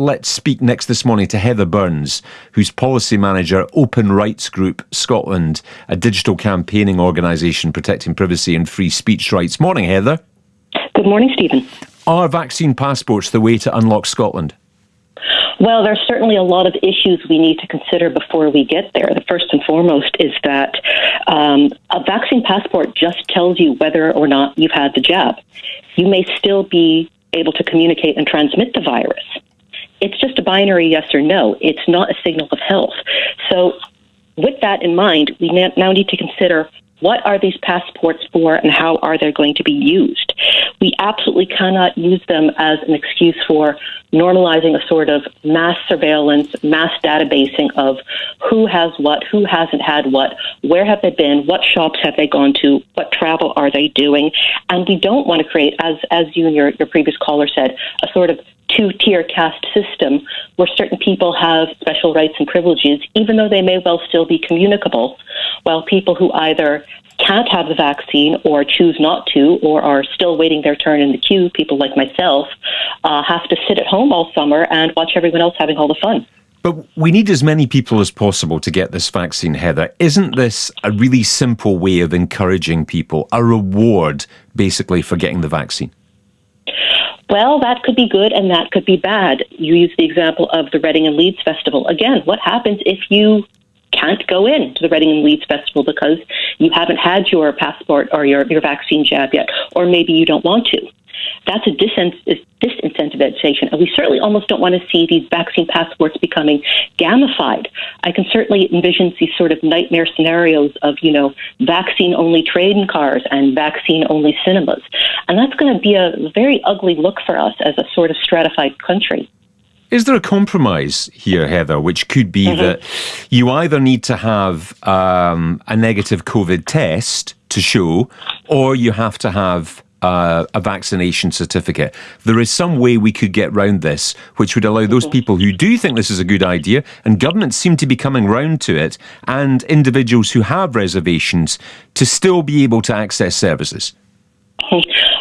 let's speak next this morning to Heather Burns, who's policy manager, Open Rights Group Scotland, a digital campaigning organisation protecting privacy and free speech rights. Morning, Heather. Good morning, Stephen. Are vaccine passports the way to unlock Scotland? Well, there's certainly a lot of issues we need to consider before we get there. The first and foremost is that um, a vaccine passport just tells you whether or not you've had the jab. You may still be able to communicate and transmit the virus. It's just a binary yes or no. It's not a signal of health. So, with that in mind, we now need to consider what are these passports for and how are they going to be used? We absolutely cannot use them as an excuse for normalizing a sort of mass surveillance, mass databasing of who has what, who hasn't had what, where have they been, what shops have they gone to, what travel are they doing. And we don't want to create, as, as you and your, your previous caller said, a sort of two tier caste system where certain people have special rights and privileges, even though they may well still be communicable, while people who either can't have the vaccine or choose not to or are still waiting their turn in the queue, people like myself, uh, have to sit at home all summer and watch everyone else having all the fun. But we need as many people as possible to get this vaccine, Heather. Isn't this a really simple way of encouraging people, a reward basically for getting the vaccine? Well, that could be good and that could be bad. You use the example of the Reading and Leeds Festival. Again, what happens if you can't go in to the Reading and Leeds Festival because you haven't had your passport or your, your vaccine jab yet, or maybe you don't want to? That's a disincentivization. And we certainly almost don't want to see these vaccine passports becoming gamified. I can certainly envision these sort of nightmare scenarios of, you know, vaccine only train cars and vaccine only cinemas. And that's going to be a very ugly look for us as a sort of stratified country. Is there a compromise here, Heather, which could be mm-hmm. that you either need to have um, a negative COVID test to show, or you have to have uh, a vaccination certificate. There is some way we could get round this, which would allow those people who do think this is a good idea, and governments seem to be coming round to it, and individuals who have reservations to still be able to access services.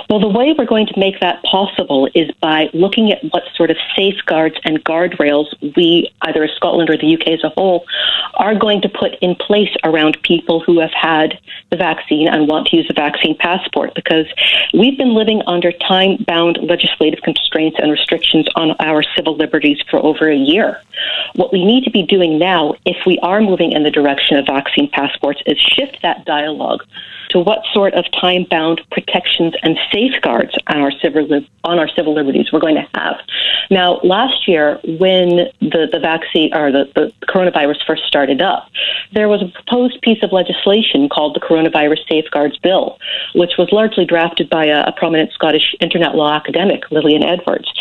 Well, the way we're going to make that possible is by looking at what sort of safeguards and guardrails we, either as Scotland or the UK as a whole, are going to put in place around people who have had the vaccine and want to use a vaccine passport because we've been living under time bound legislative constraints and restrictions on our civil liberties for over a year. What we need to be doing now, if we are moving in the direction of vaccine passports, is shift that dialogue to what sort of time bound protections and safeguards on our civil on our civil liberties we're going to have. Now, last year when the, the vaccine or the, the coronavirus first started up, there was a proposed piece of legislation called the Coronavirus Safeguards Bill, which was largely drafted by a, a prominent Scottish internet law academic, Lilian Edwards.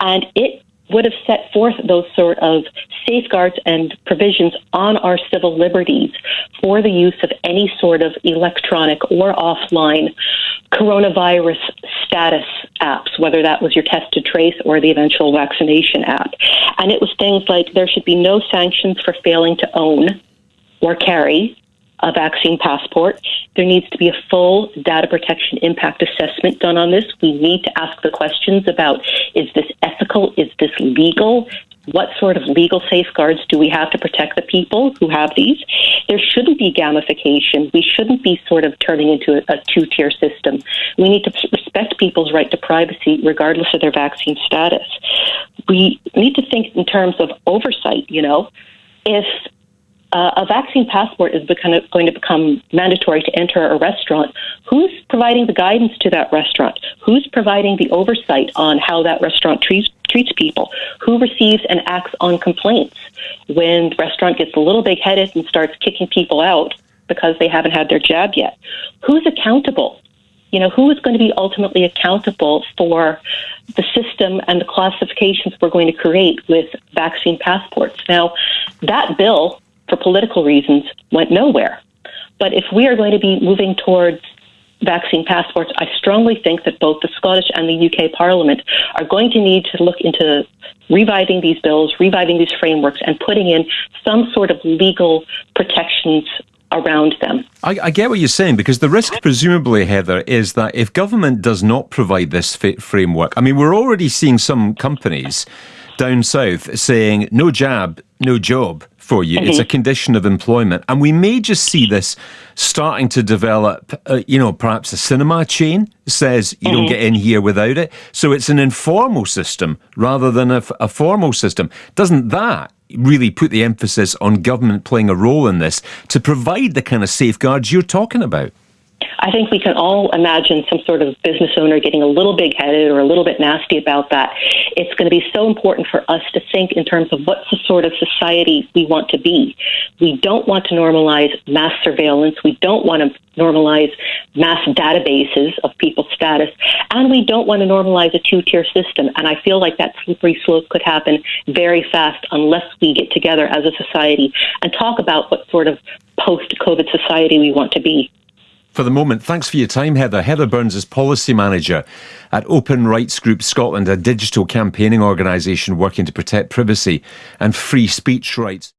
And it would have set forth those sort of safeguards and provisions on our civil liberties for the use of any sort of electronic or offline coronavirus status apps, whether that was your test to trace or the eventual vaccination app. And it was things like there should be no sanctions for failing to own or carry a vaccine passport. There needs to be a full data protection impact assessment done on this. We need to ask the questions about is this ethical? Is this legal? What sort of legal safeguards do we have to protect the people who have these? There shouldn't be gamification. We shouldn't be sort of turning into a, a two tier system. We need to respect people's right to privacy regardless of their vaccine status. We need to think in terms of oversight, you know. If uh, a vaccine passport is become, going to become mandatory to enter a restaurant, who's providing the guidance to that restaurant? Who's providing the oversight on how that restaurant treats, treats people? Who receives and acts on complaints when the restaurant gets a little big headed and starts kicking people out because they haven't had their jab yet? Who's accountable? You know, who is going to be ultimately accountable for the system and the classifications we're going to create with vaccine passports? Now, that bill for political reasons, went nowhere. But if we are going to be moving towards vaccine passports, I strongly think that both the Scottish and the UK Parliament are going to need to look into reviving these bills, reviving these frameworks, and putting in some sort of legal protections around them. I, I, get what you're saying because the risk, presumably, Heather, is that if government does not provide this framework, I mean, we're already seeing some companies down south saying no jab, no job for you. Mm-hmm. It's a mm-hmm. condition of employment. And we may just see this starting to develop, uh, you know, perhaps a cinema chain says you mm-hmm. don't get in here without it. So it's an informal system rather than a, a formal system. Doesn't that really put the emphasis on government playing a role in this to provide the kind of safeguards you're talking about? I think we can all imagine some sort of business owner getting a little big headed or a little bit nasty about that. It's going to be so important for us to think in terms of what's the sort of society we want to be. We don't want to normalize mass surveillance. We don't want to normalize mass databases of people's status. And we don't want to normalize a two tier system. And I feel like that slippery slope could happen very fast unless we get together as a society and talk about what sort of post COVID society we want to be for the moment. Thanks for your time, Heather. Heather Burns is Policy Manager at Open Rights Group Scotland, a digital campaigning organisation working to protect privacy and free speech rights.